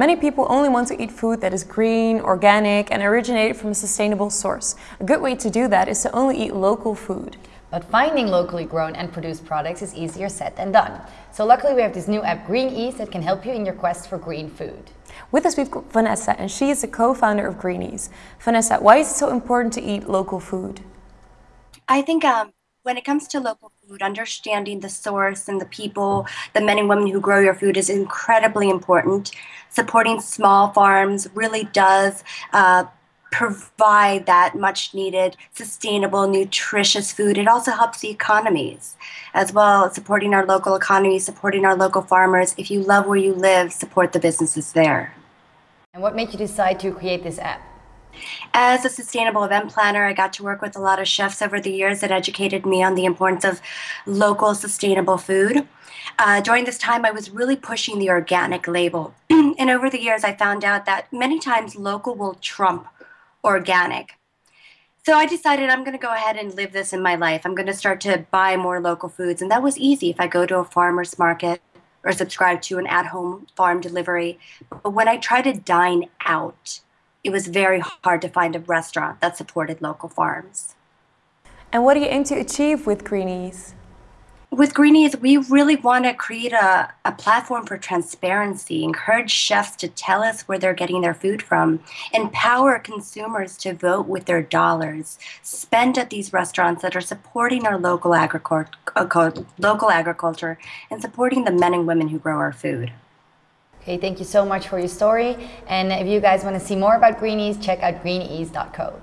Many people only want to eat food that is green, organic, and originated from a sustainable source. A good way to do that is to only eat local food. But finding locally grown and produced products is easier said than done. So luckily we have this new app Green Ease that can help you in your quest for green food. With us we've got Vanessa and she is the co-founder of Green Ease. Vanessa, why is it so important to eat local food? I think um, when it comes to local food, understanding the source and the people, the men and women who grow your food is incredibly important. Supporting small farms really does uh, provide that much needed, sustainable, nutritious food. It also helps the economies as well, supporting our local economy, supporting our local farmers. If you love where you live, support the businesses there. And what made you decide to create this app? As a sustainable event planner, I got to work with a lot of chefs over the years that educated me on the importance of local sustainable food. Uh, during this time, I was really pushing the organic label. and over the years, I found out that many times local will trump organic. So I decided I'm going to go ahead and live this in my life. I'm going to start to buy more local foods. And that was easy if I go to a farmer's market or subscribe to an at home farm delivery. But when I try to dine out, it was very hard to find a restaurant that supported local farms. And what do you aim to achieve with Green Ease? With Green Ease, we really want to create a, a platform for transparency, encourage chefs to tell us where they're getting their food from, empower consumers to vote with their dollars, spend at these restaurants that are supporting our local, uh, local agriculture, and supporting the men and women who grow our food. Okay, thank you so much for your story. And if you guys want to see more about Green Ease, check out greenease.co.